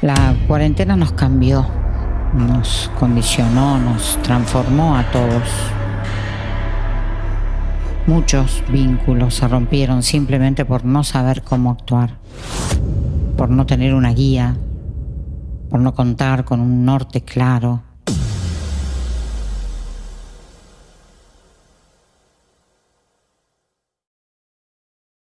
La cuarentena nos cambió, nos condicionó, nos transformó a todos. Muchos vínculos se rompieron simplemente por no saber cómo actuar, por no tener una guía, por no contar con un norte claro